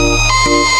Música